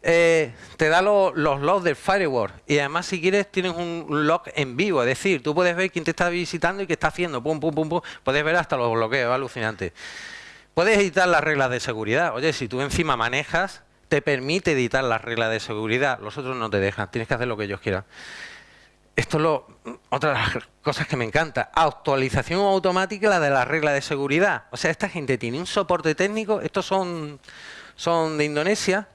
Eh, te da los logs del firewall. Y además si quieres tienes un log en vivo, es decir, tú puedes ver quién te está visitando y qué está haciendo, pum, pum, pum, pum, puedes ver hasta los bloqueos, alucinante. Puedes editar las reglas de seguridad, oye, si tú encima manejas, te permite editar las reglas de seguridad, los otros no te dejan, tienes que hacer lo que ellos quieran. Esto es lo, otra de las cosas que me encanta, actualización automática de las reglas de seguridad. O sea, esta gente tiene un soporte técnico, estos son, son de Indonesia,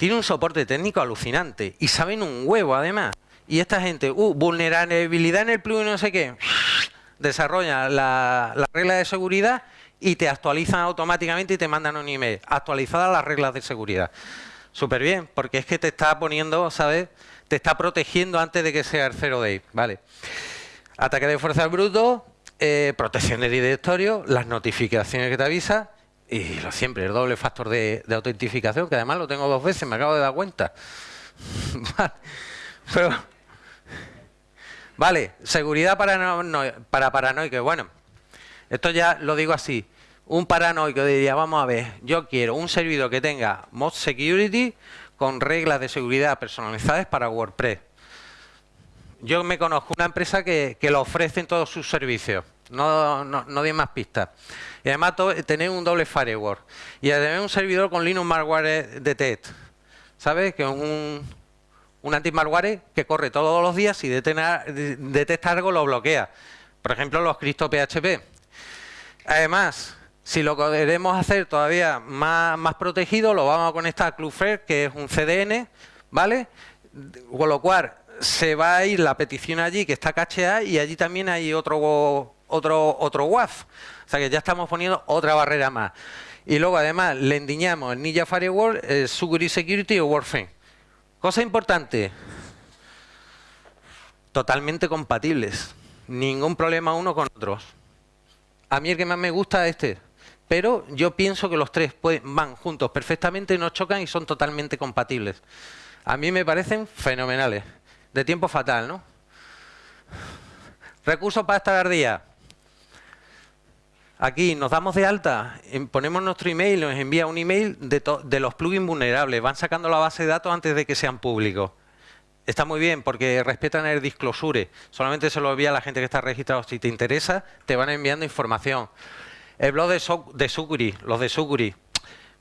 tiene un soporte técnico alucinante y saben un huevo además. Y esta gente, uh, vulnerabilidad en el plugin no sé qué, (laughs) desarrolla la, regla de seguridad y te actualizan automáticamente y te mandan un email. Actualizadas las reglas de seguridad. Súper bien, porque es que te está poniendo, ¿sabes? Te está protegiendo antes de que sea el zero day, ¿vale? Ataque de fuerza bruto, eh, protección de directorio, las notificaciones que te avisa y lo siempre, el doble factor de, autentificación, que además lo tengo dos veces, me acabo de dar cuenta. (laughs) vale, seguridad para, para paranoicos. Bueno, esto ya lo digo así. Un paranoico diría, vamos a ver, yo quiero un servidor que tenga Mod Security con reglas de seguridad personalizadas para WordPress. Yo me conozco una empresa que, que lo ofrece en todos sus servicios. No, no, no más pistas. Y además tener un doble firewall. Y además un servidor con Linux Malware Detect. ¿Sabes? Que es un, Un anti-malware que corre todos los días y detecta algo lo bloquea. Por ejemplo, los Cristo PHP. Además, si lo queremos hacer todavía más, más protegido, lo vamos a conectar a Cloudflare, que es un CDN, ¿vale? Con lo cual, se va a ir la petición allí, que está cacheada, y allí también hay otro, otro, otro WAF. O sea que ya estamos poniendo otra barrera más. Y luego, además, le endiñamos el Ninja Firewall, el Security Security o Warframe. Cosa importante, totalmente compatibles. Ningún problema uno con otros. A mí el que más me gusta es este. Pero yo pienso que los tres van juntos perfectamente, no chocan y son totalmente compatibles. A mí me parecen fenomenales. De tiempo fatal, ¿no? Recursos para esta ardilla. Aquí nos damos de alta, ponemos nuestro email, nos envía un email de, de, los plugins vulnerables. Van sacando la base de datos antes de que sean públicos. Está muy bien porque respetan el disclosure. Solamente se lo envía a la gente que está registrado. Si te interesa, te van enviando información. El blog de, so de los de Suguri,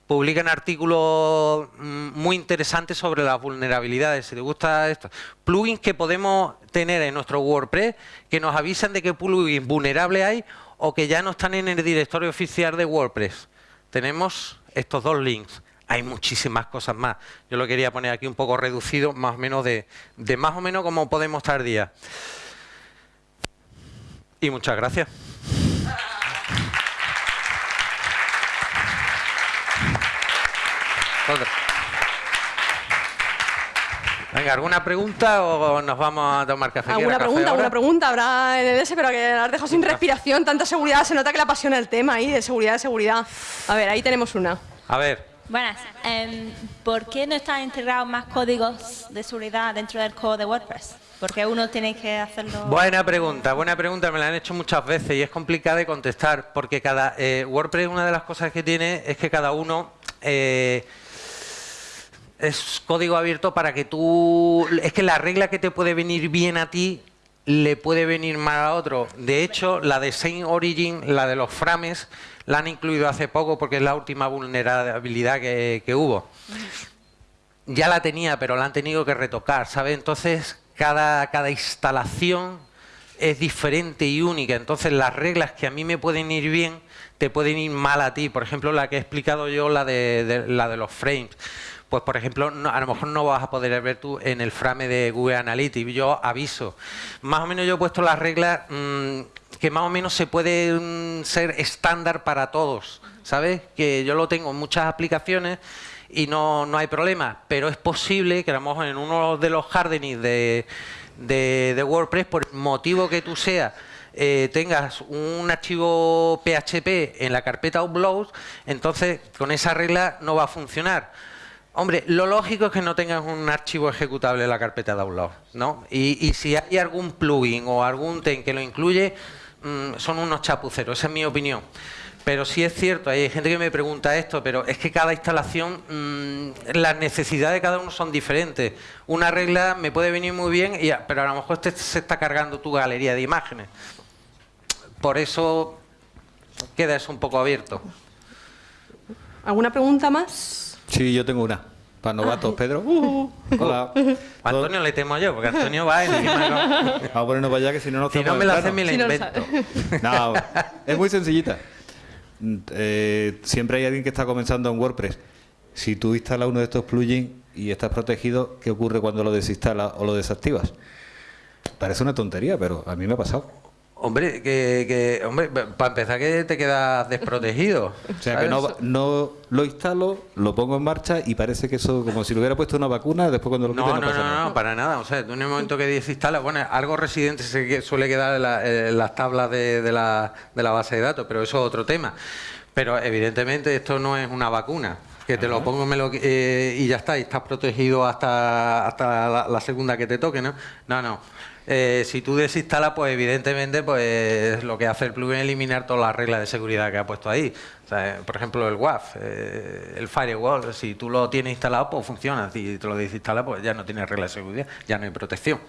publican artículos mm, muy interesantes sobre las vulnerabilidades. Si te gusta esto, plugins que podemos tener en nuestro WordPress que nos avisan de qué plugins vulnerables hay o que ya no están en el directorio oficial de WordPress. Tenemos estos dos links. Hay muchísimas cosas más. Yo lo quería poner aquí un poco reducido, más o menos de, más o menos cómo podemos estar día. Y muchas gracias. Venga, ¿alguna pregunta o nos vamos a tomar café? ¿Alguna pregunta? ¿Alguna pregunta habrá en el S, pero que has dejado sin respiración? Tanta seguridad, se nota que le apasiona el tema ahí, de seguridad, de seguridad. A ver, ahí tenemos una. A ver. Buenas. Em, ¿Por qué no están integrados más códigos de seguridad dentro del código de WordPress? Porque uno tiene que hacerlo... Buena pregunta, buena pregunta. Me la han hecho muchas veces y es complicada de contestar porque cada eh, WordPress, una de las cosas que tiene es que cada uno... Eh, es código abierto para que tú... Es que la regla que te puede venir bien a ti le puede venir mal a otro. De hecho, la de Saint Origin, la de los frames, la han incluido hace poco porque es la última vulnerabilidad que, hubo. Ya la tenía, pero la han tenido que retocar, ¿sabes? Entonces, cada, cada instalación es diferente y única. Entonces, las reglas que a mí me pueden ir bien, te pueden ir mal a ti. Por ejemplo, la que he explicado yo, la de la de los frames pues por ejemplo, a lo mejor no vas a poder ver tú en el frame de Google Analytics. Yo aviso. Más o menos yo he puesto las reglas mm, que más o menos se pueden ser estándar para todos. ¿Sabes? Que yo lo tengo en muchas aplicaciones y no, no hay problema. Pero es posible que a lo mejor en uno de los hardenings de, de, WordPress, por motivo que tú seas, eh, tengas un archivo PHP en la carpeta upload, entonces con esa regla no va a funcionar. Hombre, lo lógico es que no tengas un archivo ejecutable en la carpeta de download, ¿no? Y, si hay algún plugin o algún ten que lo incluye, mm, son unos chapuceros, esa es mi opinión. Pero sí es cierto, hay gente que me pregunta esto, pero es que cada instalación, mm, las necesidades de cada uno son diferentes. Una regla me puede venir muy bien, pero a lo mejor este se está cargando tu galería de imágenes. Por eso queda eso un poco abierto. ¿Alguna pregunta más? Sí, yo tengo una. Para novatos, Pedro. Uh, hola. A Antonio le temo yo, porque Antonio va encima. (laughs) Vamos a ponernos para allá, que si no nos Si no me la hace, me la invento. No, es muy sencillita. (laughs) Eh, siempre hay alguien que está comenzando en WordPress. Si tú instalas uno de estos plugins y estás protegido, ¿qué ocurre cuando lo desinstalas o lo desactivas? Parece una tontería, pero a mí me ha pasado. Hombre, que, hombre, para empezar que te quedas desprotegido. (laughs) O sea, que no, no, lo instalo, lo pongo en marcha y parece que eso, como si lo hubiera puesto una vacuna, después cuando lo no, no, no, no, no, para nada. O sea, en el momento que desinstala, bueno, algo residente se suele quedar en, las tablas de, la, de la base de datos, pero eso es otro tema. Pero evidentemente esto no es una vacuna que te lo pongo me lo, eh, y ya está, y estás protegido hasta, hasta la, segunda que te toque, ¿no? No, no. Eh, si tú desinstalas, pues evidentemente pues lo que hace el plugin es eliminar todas las reglas de seguridad que ha puesto ahí. por ejemplo, el WAF, eh, el firewall, si tú lo tienes instalado, pues funciona. Si te lo desinstalas, pues ya no tienes reglas de seguridad, ya no hay protección.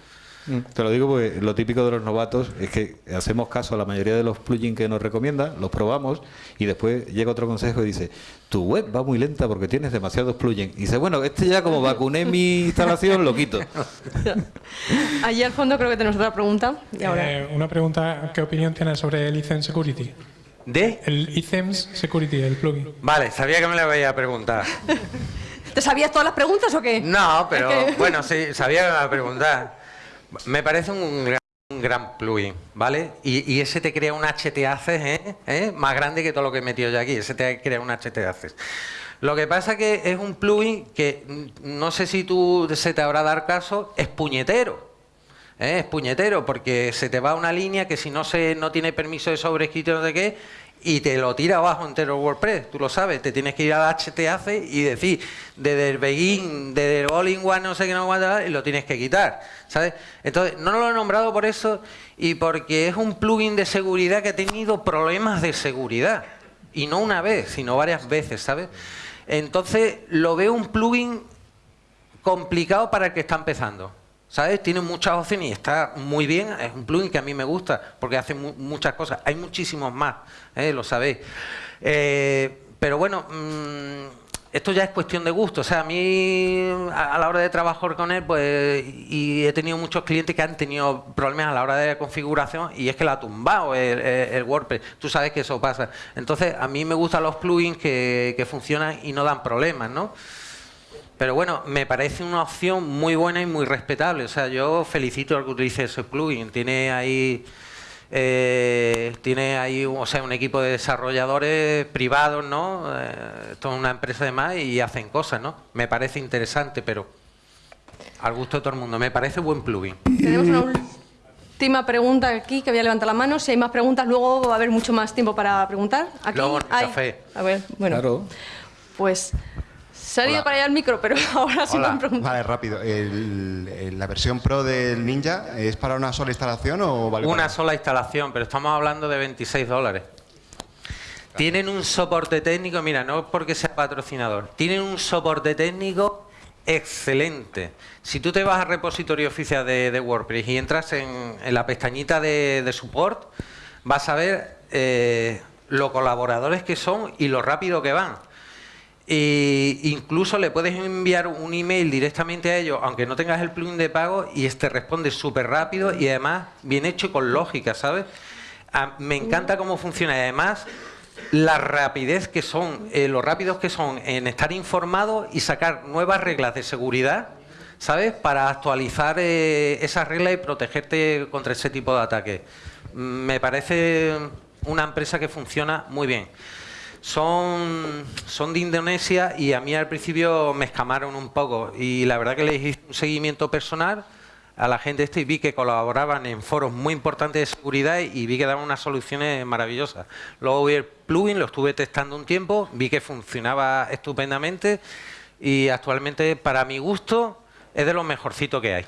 Mm, Te lo digo porque lo típico de los novatos es que hacemos caso a la mayoría de los plugins que nos recomienda, los probamos y después llega otro consejo y dice, tu web va muy lenta porque tienes demasiados plugins. Y dice, bueno, este ya como vacuné mi instalación, lo quito. (laughs) Allí al fondo creo que tenemos otra pregunta. Y ahora. Eh, una pregunta, ¿qué opinión tienes sobre el iThemes Security? ¿De? El iThemes Security, el plugin. Vale, sabía que me lo iba a preguntar. (laughs) ¿Te sabías todas las preguntas o qué? No, pero Es que- bueno, sí, sabía que me iba a preguntar. Me parece un gran, plugin, ¿vale? Y, ese te crea un HTACES ¿eh? ¿eh? más grande que todo lo que he metido yo aquí. Ese te crea un HTACES. Lo que pasa que es un plugin que mm, no sé si tú se te habrá dar caso, es puñetero. ¿eh? Es puñetero porque se te va una línea que si no se no tiene permiso de sobrescrito no sé qué y te lo tira abajo entero WordPress, tú lo sabes, te tienes que ir al HTAC y decir desde el begin, desde el all in one no sé qué no y lo tienes que quitar, ¿sabes? Entonces, no lo he nombrado por eso y porque es un plugin de seguridad que ha tenido problemas de seguridad y no una vez, sino varias veces, ¿sabes? Entonces, lo veo un plugin complicado para el que está empezando. ¿Sabes? Tiene muchas opciones y está muy bien. Es un plugin que a mí me gusta porque hace mu- muchas cosas. Hay muchísimos más, ¿eh? lo sabéis. Eh, pero bueno, mm, esto ya es cuestión de gusto. O sea, a mí a, la hora de trabajar con él, pues, y he tenido muchos clientes que han tenido problemas a la hora de la configuración y es que la ha tumbado el, el- el WordPress. Tú sabes que eso pasa. Entonces, a mí me gustan los plugins que, que funcionan y no dan problemas, ¿no? Pero bueno, me parece una opción muy buena y muy respetable. O sea, yo felicito al que utilice ese plugin. Tiene ahí, eh, tiene ahí, o sea, un equipo de desarrolladores privados, ¿no? Eh, esto es una empresa de más y hacen cosas, ¿no? Me parece interesante, pero al gusto de todo el mundo. Me parece buen plugin. Tenemos una última pregunta aquí que voy a levantar la mano. Si hay más preguntas, luego va a haber mucho más tiempo para preguntar. Aquí Luego en el hay- café. A ver, bueno. Claro. Pues se ha ido Hola. para allá el micro, pero (laughs) ahora sí Hola, pueden preguntar. vale, rápido. El- el- ¿La versión Pro del Ninja es para una sola instalación o vale Una para- sola instalación, pero estamos hablando de 26 dólares. Tienen un soporte técnico, mira, no porque sea patrocinador, tienen un soporte técnico excelente. Si tú te vas al repositorio oficial de, de WordPress y entras en, en la pestañita de, de support, vas a ver eh, los colaboradores que son y lo rápido que van. Incluso le puedes enviar un email directamente a ellos, aunque no tengas el plugin de pago, y este responde súper rápido y además bien hecho y con lógica, ¿sabes? Me encanta cómo funciona y además la rapidez que son, eh, los rápidos que son en estar informados y sacar nuevas reglas de seguridad, ¿sabes? Para actualizar eh, esas reglas y protegerte contra ese tipo de ataques. Mm, Me parece una empresa que funciona muy bien son, son de Indonesia y a mí al principio me escamaron un poco y la verdad que les hice un seguimiento personal a la gente este y vi que colaboraban en foros muy importantes de seguridad y vi que daban unas soluciones maravillosas. Luego vi el plugin, lo estuve testando un tiempo, vi que funcionaba estupendamente y actualmente para mi gusto es de lo mejorcito que hay.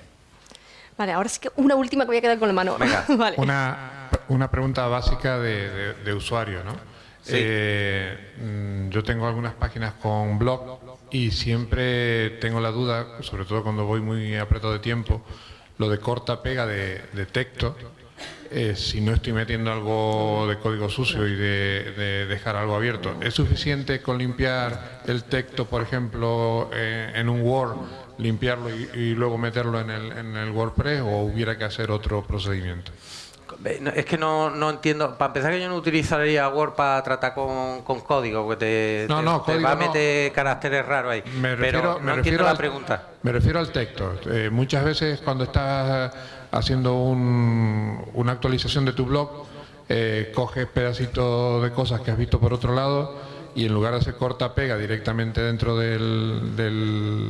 Vale, ahora sí que una última que voy a quedar con la mano. Venga. (laughs) vale. Una, una pregunta básica de, de- de usuario, ¿no? Eh, mm, yo tengo algunas páginas con blog y siempre tengo la duda, sobre todo cuando voy muy apretado de tiempo, lo de corta pega de, de texto, eh, si no estoy metiendo algo de código sucio y de, de dejar algo abierto. ¿Es suficiente con limpiar el texto, por ejemplo, eh, en un Word, limpiarlo y, y luego meterlo en el, en el WordPress o hubiera que hacer otro procedimiento? Es que no, no entiendo. Para empezar, que yo no utilizaría Word para tratar con, con código, porque te, No, te- no, te va a meter caracteres raros ahí. Me refiero, Pero me refiero la al- pregunta. Me refiero al texto. Eh, muchas veces cuando estás haciendo un- una actualización de tu blog, eh, coges pedacitos de cosas que has visto por otro lado y en lugar de hacer corta pega directamente dentro de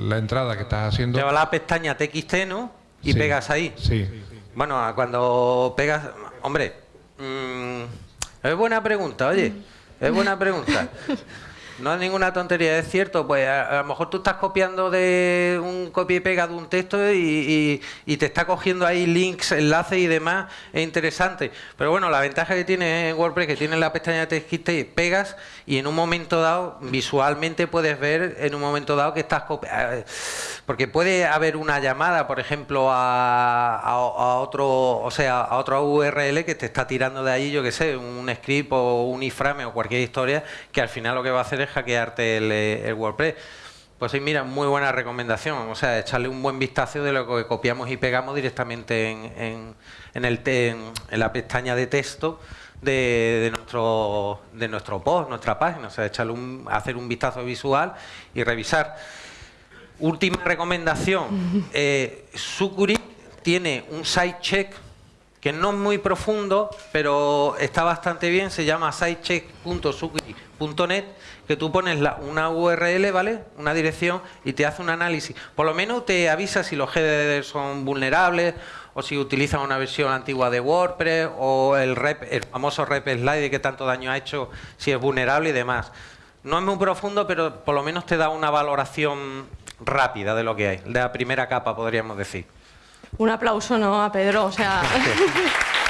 la entrada que estás haciendo. Lleva la pestaña TXT, ¿no? Y Sí, pegas ahí. Sí. Bueno, cuando pegas. Hombre, mm, es buena pregunta, oye. Es buena pregunta. (laughs) No es ninguna tontería, es cierto. Pues a, lo mejor tú estás copiando de un copia y pega de un texto y, y- te está cogiendo ahí links, enlaces y demás. Es interesante. Pero bueno, la ventaja que tiene en WordPress que tiene la pestaña de TextKit y pegas y en un momento dado, visualmente puedes ver en un momento dado que estás copiando. Porque puede haber una llamada, por ejemplo, a otro, o sea, a otro URL que te está tirando de ahí, yo que sé, un script o un iframe o cualquier historia, que al final lo que va a hacer es hackearte el, eh, el WordPress. Pues sí, mira, muy buena recomendación. O sea, echarle un buen vistazo de lo que copiamos y pegamos directamente en, en- en el te- en, en la pestaña de texto de, de nuestro de nuestro post, nuestra página. O sea, echarle un, hacer un vistazo visual y revisar. Última recomendación. (laughs) Eh, Sucuri tiene un site check que no es muy profundo, pero está bastante bien. Se llama sitecheck.sucuri.net, que tú pones la- una URL, ¿vale? Una dirección y te hace un análisis. Por lo menos te avisa si los headers son vulnerables o si utilizan una versión antigua de WordPress o el, rep, el famoso rep slide que tanto daño ha hecho, si es vulnerable y demás. No es muy profundo, pero por lo menos te da una valoración rápida de lo que hay, de la primera capa, podríamos decir. Un aplauso, ¿no? A Pedro, o sea... (laughs)